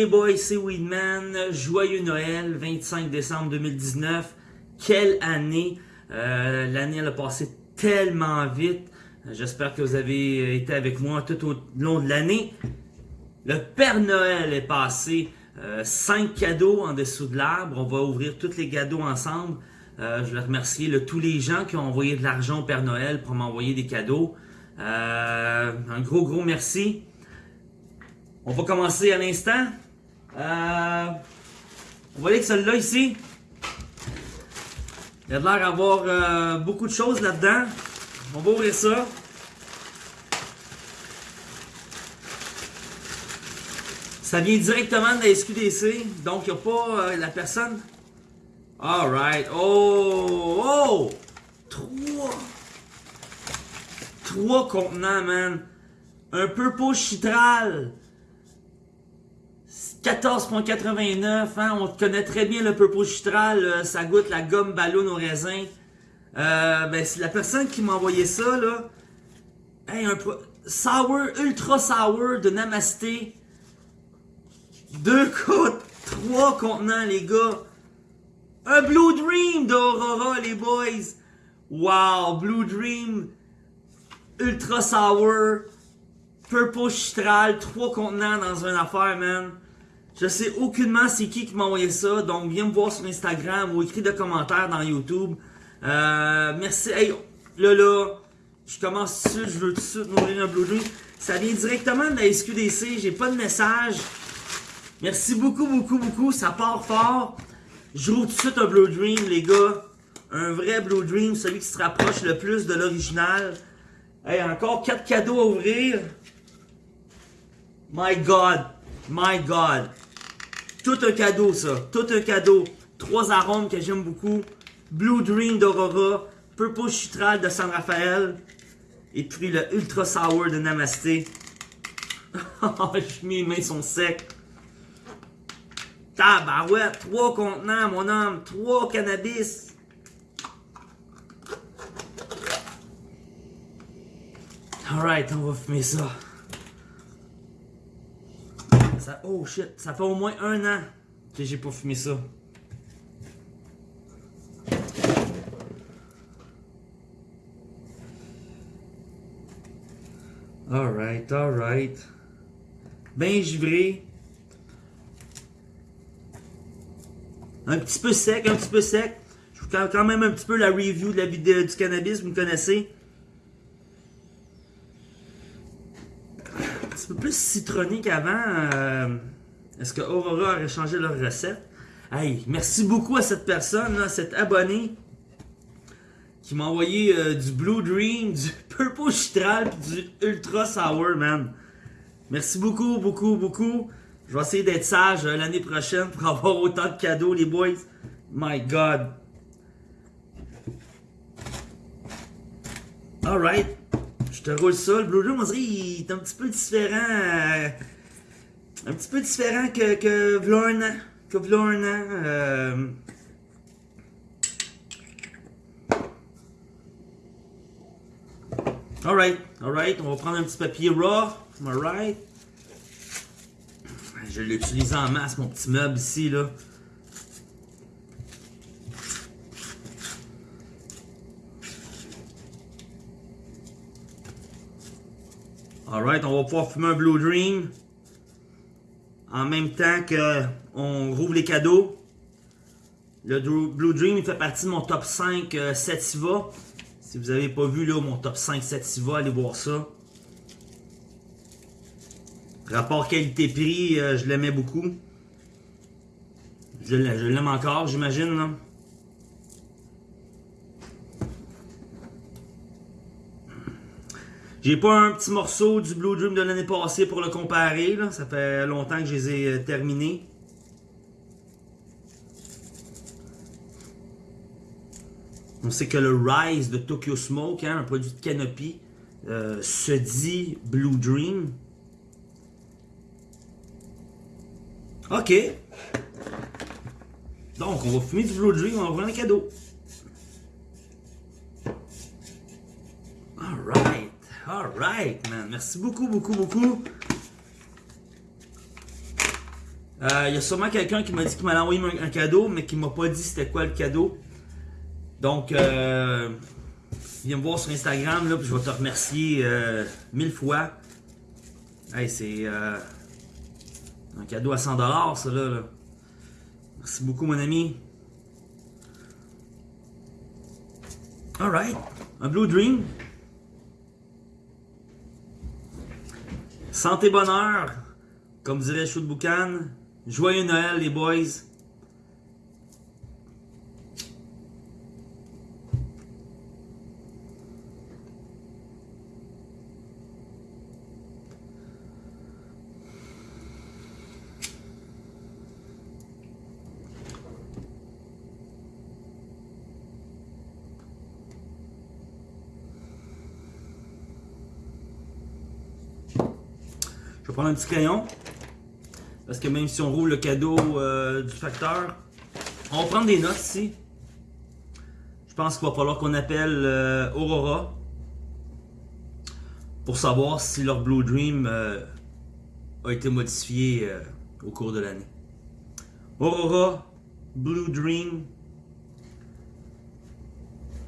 les boys, c'est Weedman. Joyeux Noël, 25 décembre 2019. Quelle année! Euh, L'année a passé tellement vite. J'espère que vous avez été avec moi tout au long de l'année. Le Père Noël est passé. 5 euh, cadeaux en dessous de l'arbre. On va ouvrir tous les cadeaux ensemble. Euh, je vais remercier tous les gens qui ont envoyé de l'argent au Père Noël pour m'envoyer des cadeaux. Un gros, gros merci. On va commencer à l'instant. Euh, va aller avec celui-là ici. Il a l'air d'avoir euh, beaucoup de choses là-dedans. On va ouvrir ça. Ça vient directement de la SQDC. Donc, il n'y a pas la personne. Alright. Oh! Oh! Trois! Trois contenants, man. Un Purple Chitral. 14.89, hein, on connaît très bien le Purple Chitral, euh, ça goûte la gomme ballon au raisin. Euh, ben, c'est la personne qui m'a envoyé ça, là. Hey, un sour, ultra sour de Namasté. Deux côtes, trois contenants, les gars. Un Blue Dream d'Aurora, les boys. Wow, Blue Dream, ultra sour, Purple Chitral, trois contenants dans une affaire, man. Je sais aucunement c'est qui qui m'a envoyé ça, donc viens me voir sur Instagram ou écris des commentaires dans YouTube. Euh, merci. Hey, là, là, je commence tout de suite, je veux tout de suite m'ouvrir un Blue Dream. Ça vient directement de la SQDC, j'ai pas de message. Merci beaucoup, beaucoup, beaucoup, ça part fort. Je roule tout de suite un Blue Dream, les gars. Un vrai Blue Dream, celui qui se rapproche le plus de l'original. Hey, encore 4 cadeaux à ouvrir. My God, my God. Tout un cadeau, ça. Tout un cadeau. Trois arômes que j'aime beaucoup. Blue Dream d'Aurora. Purple Chitral de San Rafael. Et puis le Ultra Sour de Namasté. Mes mains sont secs. Tabarouette. Trois contenants, mon homme. Trois cannabis. Alright, on va fumer ça oh shit, ça fait au moins un an que j'ai pas fumé ça. Alright, alright. Ben givré. Un petit peu sec, un petit peu sec. Je vous quand même un petit peu la review de la vidéo du cannabis, vous me connaissez. Plus citronné qu'avant. Euh, est-ce que Aurora aurait changé leur recette? Hey, merci beaucoup à cette personne, là, cet abonné qui m'a envoyé euh, du Blue Dream, du Purple Chitral du Ultra Sour, man. Merci beaucoup, beaucoup, beaucoup. Je vais essayer d'être sage euh, l'année prochaine pour avoir autant de cadeaux, les boys. My God. Alright. Je te roule ça. Le Blue Dream, on dirait il est un petit peu différent. Euh, un petit peu différent que, que Vlorna. Que Vlorna. Euh... Alright, alright. On va prendre un petit papier raw. Alright. Je l'utilise en masse, mon petit meuble ici, là. Alright, on va pouvoir fumer un Blue Dream. En même temps que on rouvre les cadeaux. Le Blue Dream, fait partie de mon top 5 euh, Sativa. Si vous n'avez pas vu là, mon top 5 Sativa, allez voir ça. Rapport qualité-prix, euh, je l'aimais beaucoup. Je l'aime encore, j'imagine. J'ai pas un petit morceau du Blue Dream de l'année passée pour le comparer. Là. Ça fait longtemps que je les ai euh, terminés. On sait que le Rise de Tokyo Smoke, hein, un produit de Canopy, euh, se dit Blue Dream. Ok. Donc, on va fumer du Blue Dream, on va ouvrir un cadeau. Alright. Alright, man. Merci beaucoup, beaucoup, beaucoup. Euh, Il y a sûrement quelqu'un qui m'a dit qu'il m'allait envoyer un, cadeau, mais qui m'a pas dit c'était quoi le cadeau. Donc, euh, viens me voir sur Instagram, là, je vais te remercier euh, mille fois. Hey, c'est euh, un cadeau à 100$, ça, là, là. Merci beaucoup, mon ami. Alright, un Blue Dream. Santé, bonheur, comme dirait Chou de Boucan. Joyeux Noël, les boys. Un petit crayon. Parce que même si on roule le cadeau euh, du facteur, on va prendre des notes ici. Je pense qu'il va falloir qu'on appelle euh, Aurora pour savoir si leur Blue Dream euh, a été modifié au cours de l'année. Aurora, Blue Dream,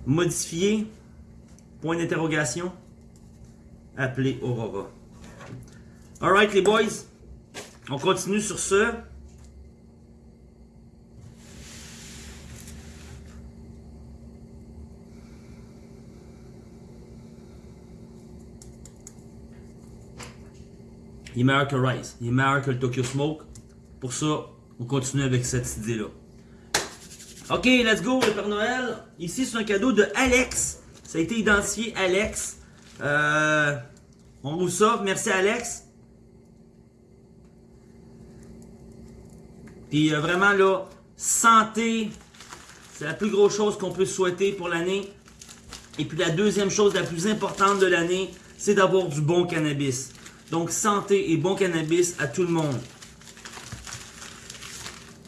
modifié, point d'interrogation, appelé Aurora. Alright les boys, on continue sur ce. Il est meilleur que Rise, il est meilleur que le Tokyo Smoke. Pour ça, on continue avec cette idée-là. Ok, let's go, le Père Noël. Ici, c'est un cadeau de Alex. Ça a été identifié Alex. Euh, on vous ça. Merci Alex. Puis euh, vraiment là, santé, c'est la plus grosse chose qu'on peut souhaiter pour l'année. Et puis la deuxième chose la plus importante de l'année, c'est d'avoir du bon cannabis. Donc santé et bon cannabis à tout le monde.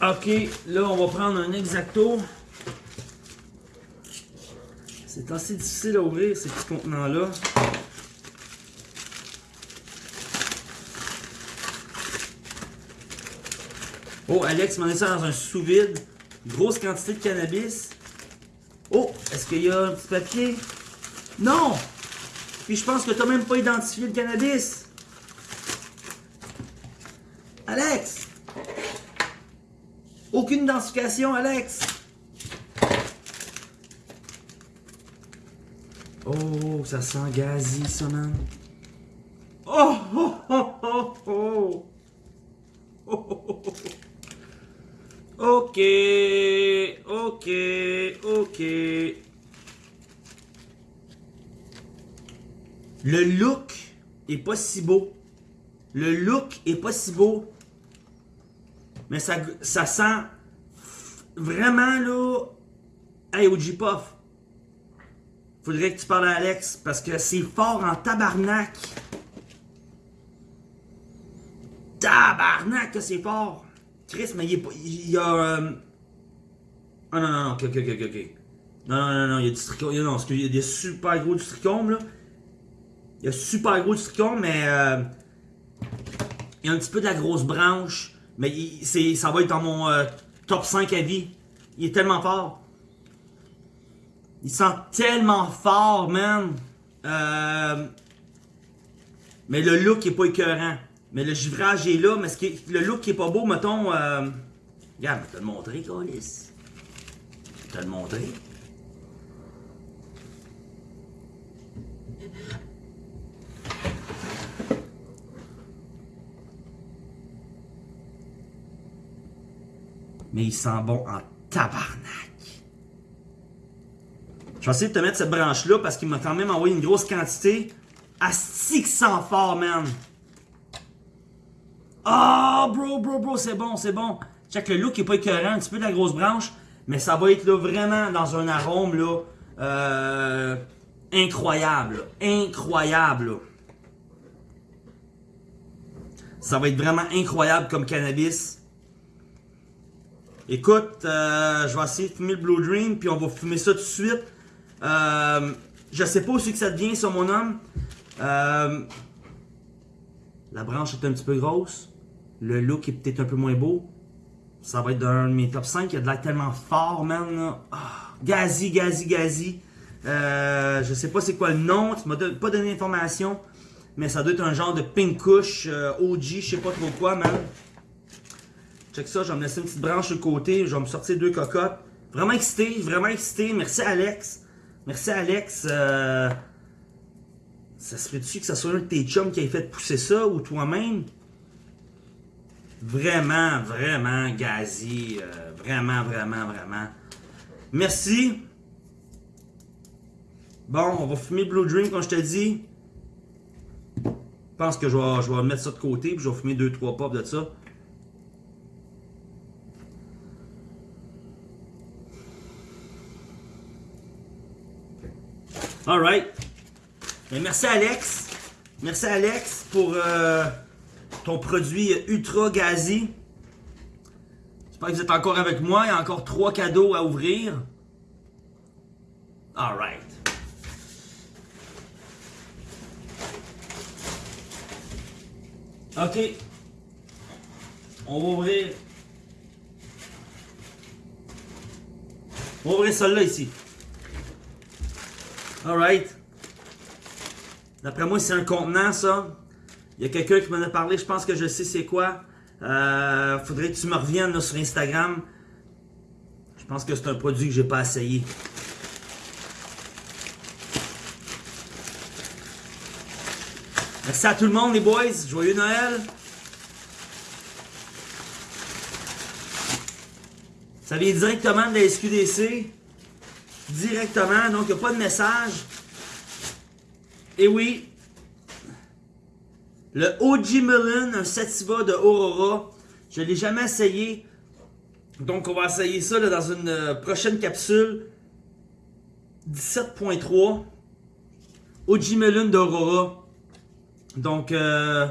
Ok, là on va prendre un exacto. C'est assez difficile à ouvrir ces petits contenants-là. Oh, Alex m'a mis ça dans un sous-vide? Grosse quantité de cannabis. Oh, est-ce qu'il y a un petit papier? Non! Puis je pense que t'as même pas identifié le cannabis. Alex! Aucune identification, Alex! Oh, ça sent gazi, ça, man. Oh, oh, oh, oh, oh! Oh, oh, oh, oh. Ok, ok, ok. Le look est pas si beau. Le look est pas si beau. Mais ça, ça sent vraiment là. Hey, OG Puff. Faudrait que tu parles à Alex parce que c'est fort en tabarnak. Tabarnak c'est fort. Chris, mais il, y a. Euh... Ah non, non, non, ok, ok, ok, ok. Non, non, non, non, il y a du trichome. Non, parce qu'il y a des super gros du trichome, là. Il y a super gros du trichome, mais. Euh... Il y a un petit peu de la grosse branche. Mais ça va être dans mon euh, top 5 à vie. Il est tellement fort. Il sent tellement fort, man. Euh... Mais le look est pas écœurant. Mais le givrage est là, mais ce qui le look qui est pas beau, mettons. Euh... Regarde, je vais te le montrer, Colis. Je vais te le montrer. Mais il sent bon en tabarnak. Je vais essayer de te mettre cette branche-là parce qu'il m'a quand même envoyé une grosse quantité. Asti que sent fort, man. Oh, bro, bro, bro, c'est bon, c'est bon. Check, le look est pas écœurant, un petit peu de la grosse branche, mais ça va être là vraiment dans un arôme là, euh, incroyable, incroyable. là. Ça va être vraiment incroyable comme cannabis. Écoute, euh, je vais essayer de fumer le Blue Dream, puis on va fumer ça tout de suite. Euh, je sais pas c'est que ça devient, ça, mon homme. Euh, la branche est un petit peu grosse. Le look est peut-être un peu moins beau. Ça va être d'un de mes top 5. Il y a de l'air tellement fort, man. Ah, gazi, gazi, gazi. Je sais pas c'est quoi le nom. Tu m'as pas donné d'informations. Mais ça doit être un genre de pink euh, OG, je sais pas trop quoi, man. Check ça, je vais me laisser une petite branche sur le côté. Je vais me sortir deux cocottes. Vraiment excité, vraiment excité. Merci Alex. Merci Alex. Euh, ça se fait-tu que ça soit un de tes chums qui ait fait pousser ça ou toi-même? Vraiment, vraiment gazi. Euh, vraiment, vraiment, vraiment. Merci. Bon, on va fumer Blue Dream comme je te dis. Je pense que je vais, je vais mettre ça de côté puis je vais fumer 2-3 pops de ça. Alright. Merci Alex. Merci Alex pour euh, ton produit ultra gazi. J'espère que vous êtes encore avec moi. Il y a encore trois cadeaux à ouvrir. Alright. Ok. On va ouvrir. On va ouvrir celle-là ici. Alright. D'après moi, c'est un contenant, ça. Il y a quelqu'un qui m'en a parlé, je pense que je sais c'est quoi. Euh, faudrait que tu me reviennes sur Instagram. Je pense que c'est un produit que j'ai pas essayé. Merci à tout le monde, les boys. Joyeux Noël. Ça vient directement de la SQDC. Directement, donc il n'y a pas de message. Et oui, le OG Melon, un Sativa de Aurora. Je ne l'ai jamais essayé. Donc on va essayer ça dans une euh, prochaine capsule. 17.3. OG Melon d'Aurora. Donc, euh,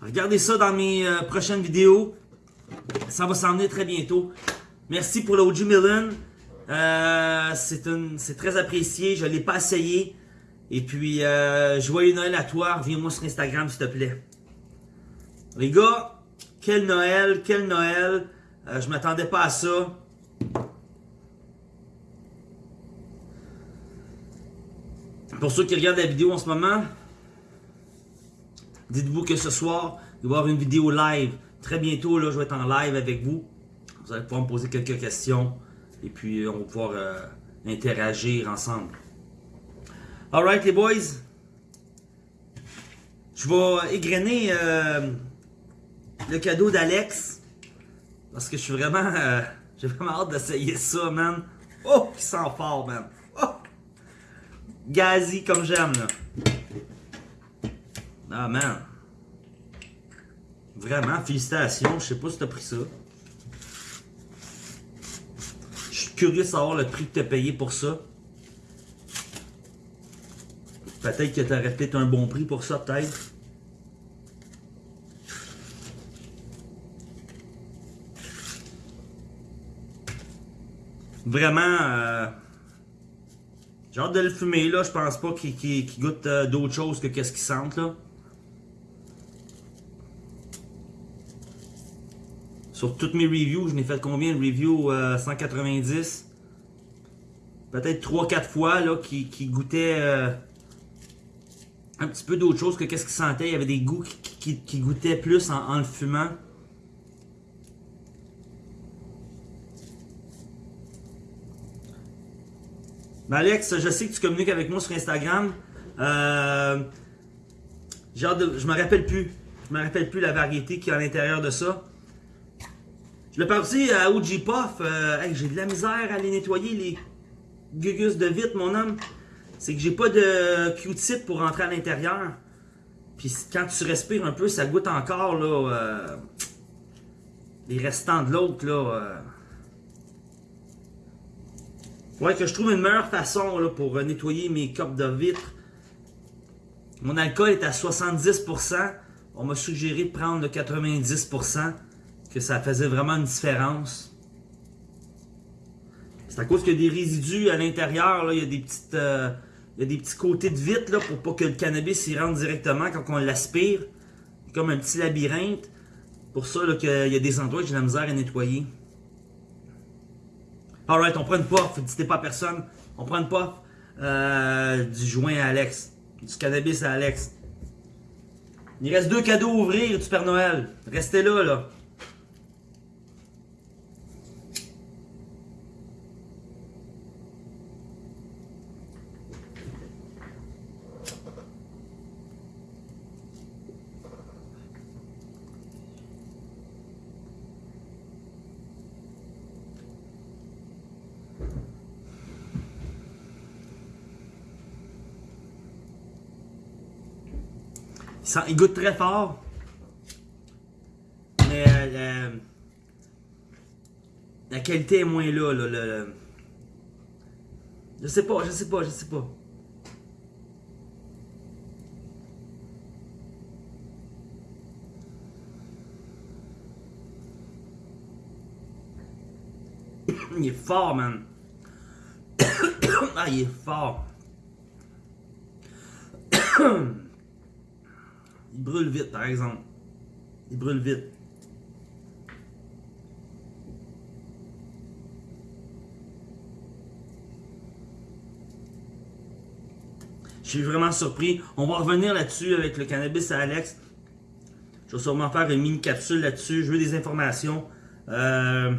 regardez ça dans mes euh, prochaines vidéos. Ça va s'en très bientôt. Merci pour le OG Melon. Euh, c'est très apprécié. Je ne l'ai pas essayé. Et puis, euh, joyeux Noël à toi. Reviens-moi sur Instagram, s'il te plaît. Les gars, quel Noël, quel Noël. Euh, je m'attendais pas à ça. Pour ceux qui regardent la vidéo en ce moment, Dites-vous que ce soir, il va y avoir une vidéo live. Très bientôt, là, je vais être en live avec vous. Vous allez pouvoir me poser quelques questions. Et puis, euh, on va pouvoir euh, interagir ensemble. Alright, les boys. Je vais égrener euh, le cadeau d'Alex. Parce que je suis vraiment... J'ai vraiment hâte d'essayer ça, man. Oh, qui sent fort, man. Oh! Gazi comme j'aime, là. Ah man. Vraiment, félicitations. Je sais pas si t'as pris ça. Je suis curieux de savoir le prix que t'as payé pour ça. Peut-être que t'aurais peut-être un bon prix pour ça, peut-être. Vraiment, euh, j'ai hâte de le fumer là. Je pense pas qu'il goûte euh, d'autres choses que qu'est-ce qu'il sente là. Toutes mes reviews, je n'ai fait combien de reviews 190 euh, Peut-être 3-4 fois là, qui, qui goûtaient euh, un petit peu d'autre chose que qu'est-ce qu'il sentait. Il y avait des goûts qui, goûtaient plus en, le fumant. Ben Alex, je sais que tu communiques avec moi sur Instagram. Euh, je me rappelle plus. Je me rappelle plus la variété qui est à l'intérieur de ça. Je l'ai parti à OG Puff. Euh, j'ai de la misère à les nettoyer, les gugus de vite, mon homme. C'est que j'ai pas de Q-tip pour rentrer à l'intérieur. Puis quand tu respires un peu, ça goûte encore, là, euh, les restants de l'autre, là. Euh. Ouais, que je trouve une meilleure façon, pour nettoyer mes copes de vitre. Mon alcool est à 70%. On m'a suggéré de prendre le 90% que ça faisait vraiment une différence. C'est à cause qu'il y a des résidus à l'intérieur, il y a des petites... Euh, il y a des petits côtés de vitre là, pour pas que le cannabis y rentre directement quand on l'aspire. Comme un petit labyrinthe. pour ça qu'il y a des endroits que j'ai la misère à nettoyer. Alright, on prend une puff, dites pas à personne. On prend une puff euh, du joint à Alex. Du cannabis à Alex. Il reste deux cadeaux à ouvrir du Père Noël. Restez là, là. Il, goûte très fort. Mais euh, la, qualité est moins là. là je sais pas, je sais pas, je sais pas. il est fort, man. ah, il est fort. Il brûle vite, par exemple. Il brûle vite. Je suis vraiment surpris. On va revenir là-dessus avec le cannabis à Alex. Je vais sûrement faire une mini capsule là-dessus. Je veux des informations. Euh,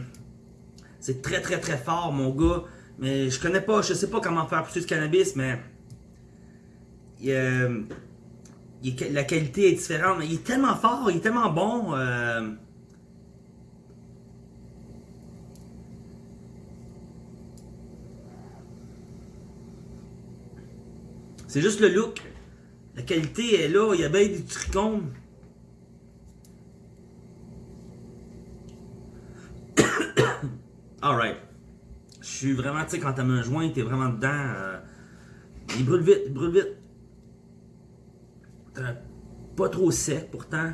c'est très très très fort mon gars. Mais je connais pas, je sais pas comment faire pousser du cannabis, mais... La qualité est différente, mais il est tellement fort, il est tellement bon. Euh. C'est juste le look. La qualité est là, il y a bien du trichomes. Alright. Je suis vraiment, tu sais, quand t'as un joint, t'es vraiment dedans. Euh, il brûle vite, il brûle vite. Pas trop sec pourtant.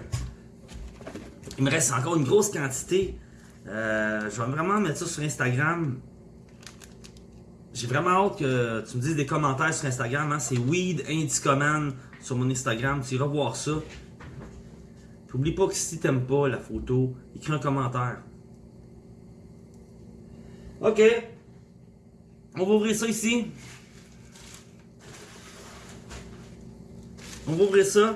Il me reste encore une grosse quantité. Euh, je vais vraiment mettre ça sur Instagram. J'ai vraiment hâte que tu me dises des commentaires sur Instagram. Hein. C'est Weed Indicoman sur mon Instagram. Tu iras voir ça. N'oublie pas que si tu n'aimes pas la photo, écris un commentaire. Ok. On va ouvrir ça ici. On va ouvrir ça.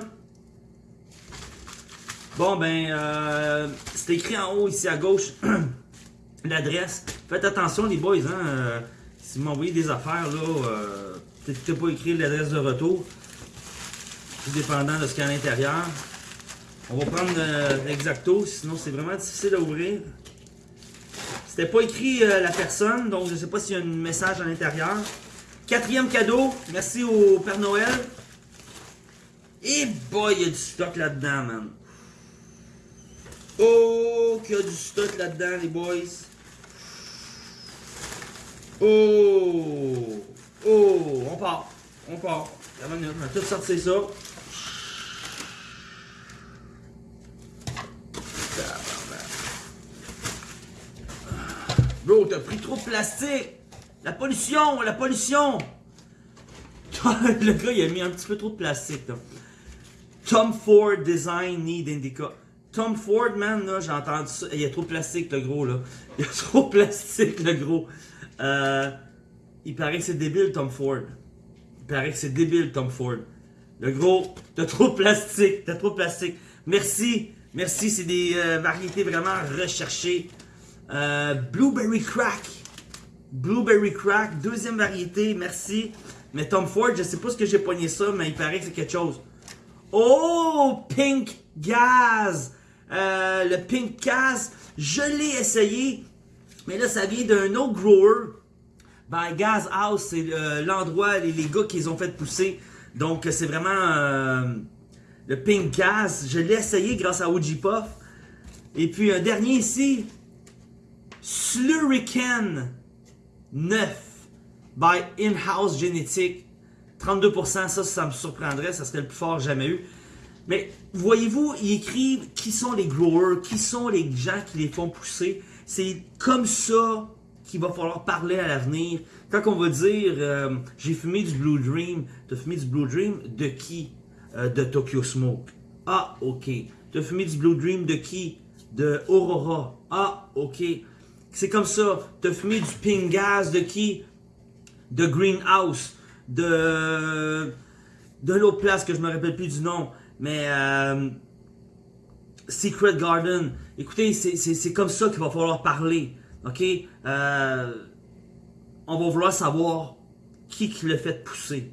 Bon, ben, euh, c'est écrit en haut, ici à gauche, l'adresse. Faites attention, les boys, hein. Euh, si vous m'envoyez des affaires, là, euh, peut-être que pas écrit l'adresse de retour. Tout dépendant de ce qu'il y a à l'intérieur. On va prendre l'exacto, sinon c'est vraiment difficile à ouvrir. C'était pas écrit la personne, donc je sais pas s'il y a un message à l'intérieur. Quatrième cadeau, merci au Père Noël. Et boy, il y a du stock là-dedans, man. Oh, qu'il y a du stock là-dedans, les boys. Oh, oh, on part, on part. On va tout sortir ça. Bro, t'as pris trop de plastique. La pollution, la pollution. le gars, il a mis un petit peu trop de plastique. Tom Ford Design Need Indica. Tom Ford, man, là, j'ai entendu ça. Il y a trop de plastique, le gros, là. Il y a trop de plastique, le gros. Euh, il paraît que c'est débile, Tom Ford. Il paraît que c'est débile, Tom Ford. Le gros, t'as trop de plastique, t'as trop de plastique. Merci, merci, c'est des euh, variétés vraiment recherchées. Euh, Blueberry Crack. Blueberry Crack, deuxième variété, merci. Mais Tom Ford, je sais pas ce que j'ai poigné ça, mais il paraît que c'est quelque chose. Oh, Pink Gaz! Euh, le Pink Gaz, je l'ai essayé, mais là, ça vient d'un autre grower. By Gas House, c'est l'endroit, les, les, gars qu'ils ont fait pousser. Donc, c'est vraiment euh, le Pink Gaz. Je l'ai essayé grâce à OG. Et puis, un dernier ici, Slurican 9 by In-House Genetic. 32%, ça, ça me surprendrait, ça serait le plus fort jamais eu. Mais voyez-vous, ils écrivent qui sont les growers, qui sont les gens qui les font pousser. C'est comme ça qu'il va falloir parler à l'avenir. Quand on va dire euh, j'ai fumé du Blue Dream, t'as fumé du Blue Dream de qui? Euh, De Tokyo Smoke. Ah, ok. T'as fumé du Blue Dream de qui? De Aurora. Ah, ok. C'est comme ça. T'as fumé du Pink Gas de qui? De Greenhouse. De... De l'autre place que je me rappelle plus du nom. Mais... Euh, Secret Garden. Écoutez, c'est comme ça qu'il va falloir parler. OK? Euh, on va vouloir savoir qui, qui l'a fait pousser.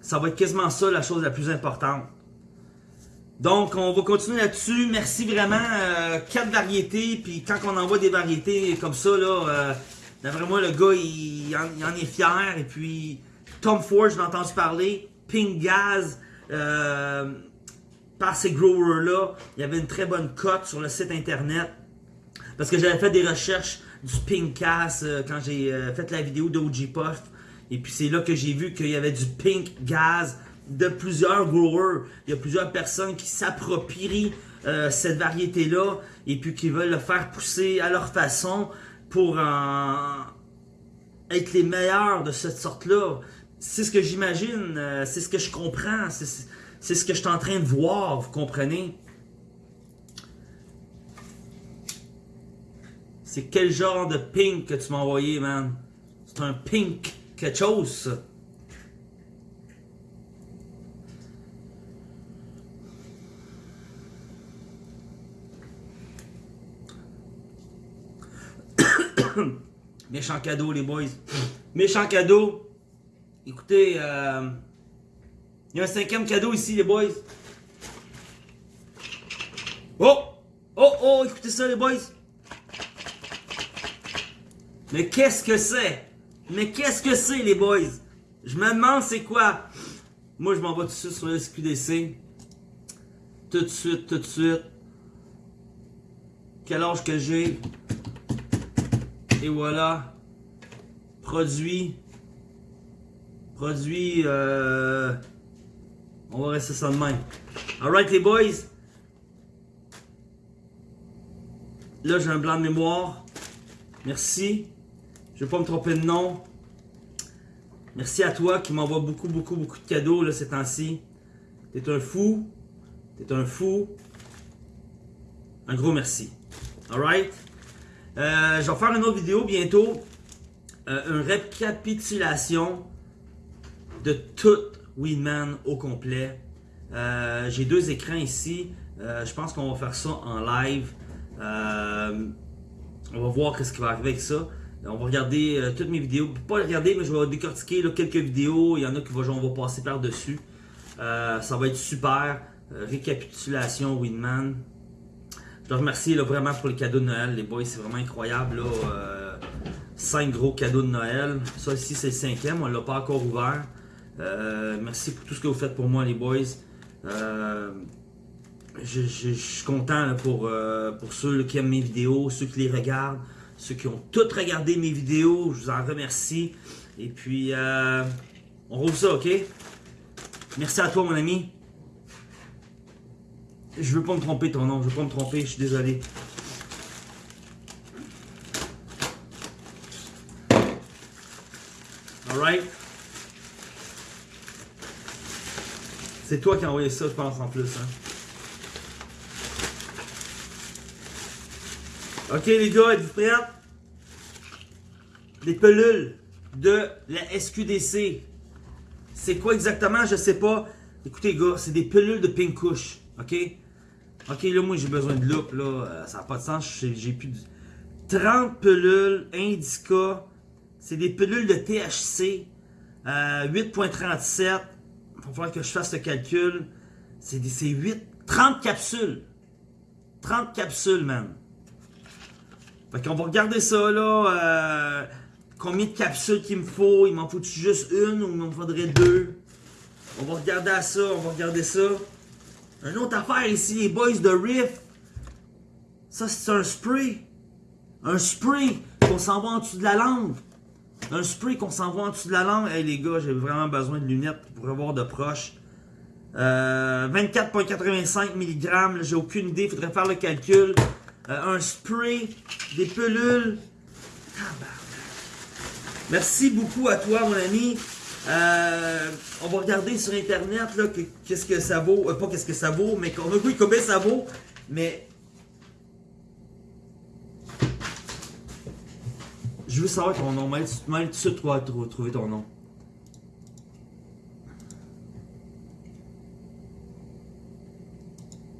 Ça va être quasiment ça la chose la plus importante. Donc, on va continuer là-dessus. Merci vraiment. Euh, quatre variétés. Puis quand on envoie des variétés comme ça, là, euh, le gars, il, en, est fier. Et puis, Tom Ford, je l'ai entendu parler. Pink Gaz. Euh, par ces growers-là, il y avait une très bonne cote sur le site internet. Parce que j'avais fait des recherches du Pink Gas euh, quand j'ai fait la vidéo d'OG Puff. Et puis c'est là que j'ai vu qu'il y avait du Pink Gas de plusieurs growers. Il y a plusieurs personnes qui s'approprient euh, cette variété-là et puis qui veulent le faire pousser à leur façon pour être les meilleurs de cette sorte-là. C'est ce que j'imagine, euh, c'est ce que je comprends, c'est ce que je suis en train de voir, vous comprenez? C'est quel genre de pink que tu m'as envoyé, man? C'est un pink quelque chose, ça. Méchant cadeau, les boys. Méchant cadeau. Écoutez, euh, il y a un cinquième cadeau ici, les boys. Oh! Oh, oh, écoutez ça, les boys. Mais qu'est-ce que c'est? Mais qu'est-ce que c'est, les boys? Je me demande c'est quoi? Moi, je m'en vais tout de suite sur le SQDC. Tout de suite, tout de suite. Quel âge que j'ai? Et voilà. Produit. Produit. Euh, on va rester ça de même. Alright les boys. Là j'ai un blanc de mémoire. Merci. Je vais pas me tromper de nom. Merci à toi qui m'envoie beaucoup, beaucoup, beaucoup de cadeaux là, ces temps-ci. T'es un fou. T'es un fou. Un gros merci. Alright? Euh, je vais faire une autre vidéo bientôt. Euh, une récapitulation de tout Weedman au complet. Euh, j'ai deux écrans ici. je pense qu'on va faire ça en live. on va voir ce qui va arriver avec ça. On va regarder toutes mes vidéos. Pas les regarder, mais je vais décortiquer quelques vidéos. Il y en a qui vont, on va passer par-dessus. ça va être super. récapitulation Winman. Je te remercie vraiment pour les cadeaux de Noël. Les boys, c'est vraiment incroyable. Là, euh, cinq gros cadeaux de Noël. Ça ici, c'est le cinquième. On ne l'a pas encore ouvert. Euh, merci pour tout ce que vous faites pour moi, les boys. Euh, je, suis content pour, pour ceux qui aiment mes vidéos, ceux qui les regardent, ceux qui ont tous regardé mes vidéos. Je vous en remercie. Et puis, on rouvre ça, ok? Merci à toi, mon ami. Je veux pas me tromper ton nom, je veux pas me tromper, je suis désolé. Alright. C'est toi qui as envoyé ça, je pense, en plus. Hein. Ok, les gars, êtes-vous prêts? Les pelules de la SQDC. C'est quoi exactement? Je sais pas. Écoutez, gars, c'est des pelules de pink couche. Ok? Ok, là, moi, j'ai besoin de loupe. Là, euh, ça n'a pas de sens. J'ai plus de... 30 pelules Indica. C'est des pelules de THC. 8.37. Euh, faut falloir que je fasse le calcul. C'est 8, 30 capsules. 30 capsules, man. Fait qu'on va regarder ça, là. Euh, combien de capsules qu'il me faut? Il m'en faut-tu juste une ou il m'en faudrait deux? On va regarder à ça, on va regarder ça. Une autre affaire ici, les boys de Riff. Ça, c'est un spray. Un spray qu'on s'en va en dessous de la langue. Un spray qu'on s'envoie en dessous de la langue. Hey les gars, j'ai vraiment besoin de lunettes pour avoir de proche. 24,85 euh, mg, j'ai aucune idée, faudrait faire le calcul. Euh, un spray, des pelules. Merci beaucoup à toi, mon ami. Euh, on va regarder sur internet qu'est-ce que ça vaut. Pas qu'est-ce que ça vaut, mais qu'on oui, combien ça vaut. Mais Je veux savoir ton nom. Même tout de suite trouver ton nom.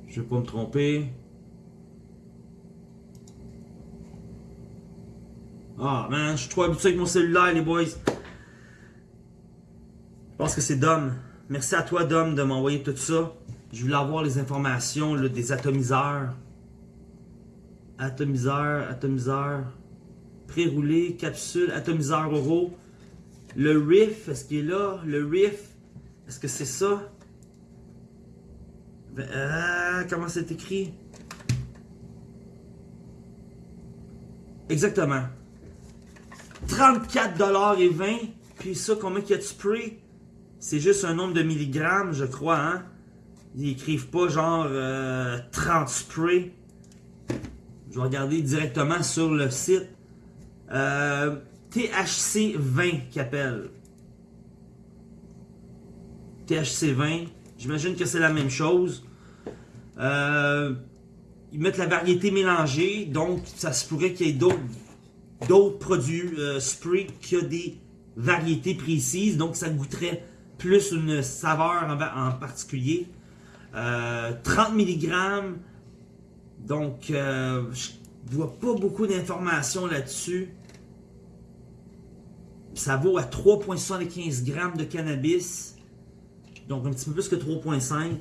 Je vais pas me tromper. Ah, man, je suis trop habitué avec mon cellulaire, les boys. Je pense que c'est Dom. Merci à toi, Dom, de m'envoyer tout ça. Je voulais avoir les informations des atomiseurs. Atomiseur, atomiseur. Pré-roulé, capsule, atomiseur euro. Le riff, est-ce qu'il est là? Le riff, est-ce que c'est ça? Euh, comment c'est écrit? Exactement. 34$ et 20. Puis ça, combien qu'il y a de spray? C'est juste un nombre de milligrammes, je crois, hein? Ils écrivent pas genre 30 euh, spray. Je vais regarder directement sur le site. Euh, THC 20 qui. THC 20. J'imagine que c'est la même chose. Euh, ils mettent la variété mélangée, donc ça se pourrait qu'il y ait d'autres produits euh, spray qui ont des variétés précises, donc ça goûterait plus une saveur en, particulier. 30 euh, mg, donc je vois pas beaucoup d'informations là-dessus. Ça vaut à 3,75 g de cannabis, donc un petit peu plus que 3,5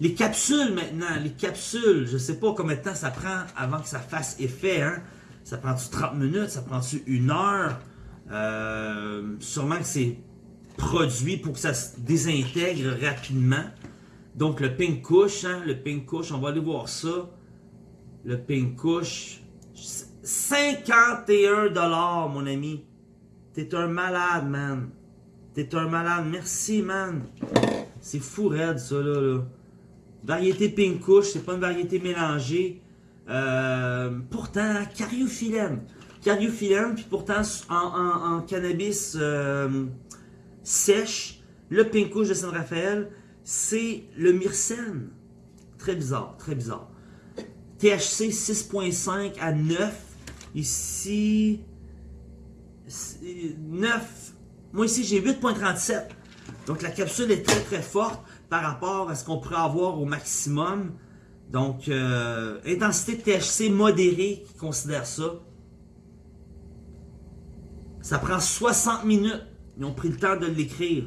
les capsules maintenant, les capsules, je sais pas combien de temps ça prend avant que ça fasse effet. Hein? Ça prend-tu 30 minutes, ça prend-tu une heure? Euh, sûrement que c'est produit pour que ça se désintègre rapidement. Donc le pink couche, hein? le pink couche, on va aller voir ça. Le pink couche, 51$ mon ami. T'es un malade, man. T'es un malade. Merci, man. C'est fou raide, ça, là. là. Variété pink couche, c'est pas une variété mélangée. Euh, pourtant, cariophyllène. Cariophyllène, puis pourtant, en, cannabis euh, sèche, le pink couche de San Rafael, c'est le myrcène. Très bizarre, très bizarre. THC 6.5 à 9. Ici, 9. Moi ici, j'ai 8.37. Donc la capsule est très très forte par rapport à ce qu'on pourrait avoir au maximum. Donc, euh, intensité de THC modérée qui considère ça. Ça prend 60 minutes. Ils ont pris le temps de l'écrire.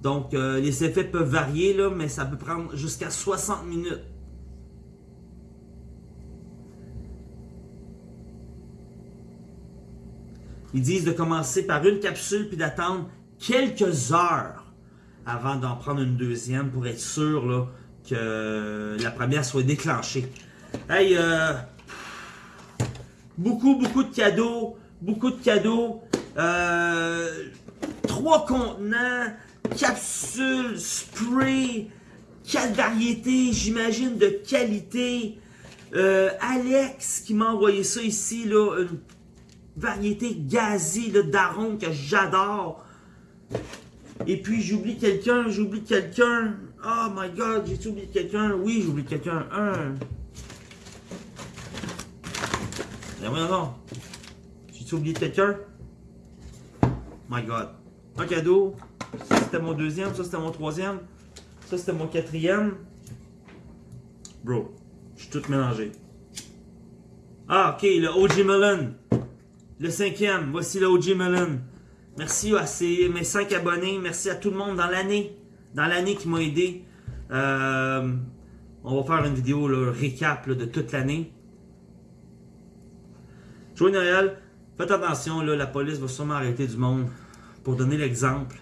Donc, euh, les effets peuvent varier, là, mais ça peut prendre jusqu'à 60 minutes. Ils disent de commencer par une capsule puis d'attendre quelques heures avant d'en prendre une deuxième pour être sûr là, que la première soit déclenchée. Hey, euh, beaucoup, beaucoup de cadeaux, beaucoup de cadeaux. Euh, trois contenants, capsules, spray, quatre variétés, j'imagine, de qualité. Euh, Alex qui m'a envoyé ça ici, là, une variété gazée d'arômes que j'adore. Et puis j'oublie quelqu'un, j'oublie quelqu'un. Oh my god, j'ai oublié quelqu'un? Oui, j'oublie quelqu'un. Un. Non, non. J'ai oublié quelqu'un? My god. Un cadeau. Ça c'était mon deuxième, ça c'était mon troisième. Ça c'était mon quatrième. Bro, je suis tout mélangé. Ah, ok, le OG Melon. Le cinquième, voici le OG Melon. Merci à mes 5 abonnés. Merci à tout le monde dans l'année. Dans l'année qui m'a aidé. Euh, on va faire une vidéo le récap de toute l'année. Joyeux Noël. Faites attention, là, la police va sûrement arrêter du monde. Pour donner l'exemple,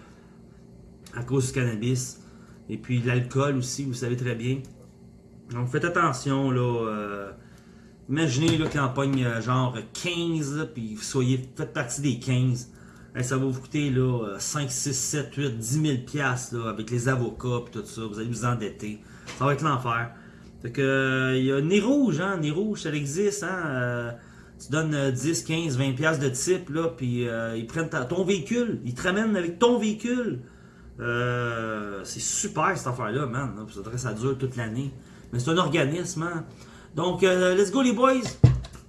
à cause du cannabis. Et puis l'alcool aussi, vous savez très bien. Donc faites attention, là. Euh, imaginez là, qu'il en pogne euh, genre 15, puis vous soyez, faites partie des 15 ça va vous coûter là, 5, 6, 7, 8, 10 000 piastres, là, avec les avocats et tout ça. Vous allez vous endetter. Ça va être l'enfer. Fait que, il y a Nez Rouge, hein. Nez Rouge, ça existe, hein. Euh, tu donnes 10, 15, 20 piastres de type, là, puis euh, ils prennent ton véhicule. Ils te ramènent avec ton véhicule. Euh, c'est super cette affaire-là, man. Ça, ça dure toute l'année. Mais c'est un organisme, hein. Donc, let's go les boys.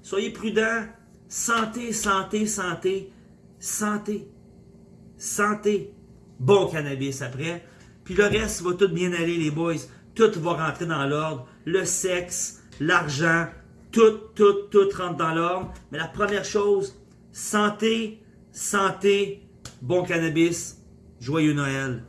Soyez prudents. Santé, santé, santé, santé, santé. Bon cannabis après. Puis le reste va tout bien aller, les boys. Tout va rentrer dans l'ordre. Le sexe, l'argent, tout, tout, tout rentre dans l'ordre. Mais la première chose, santé, santé, bon cannabis, joyeux Noël.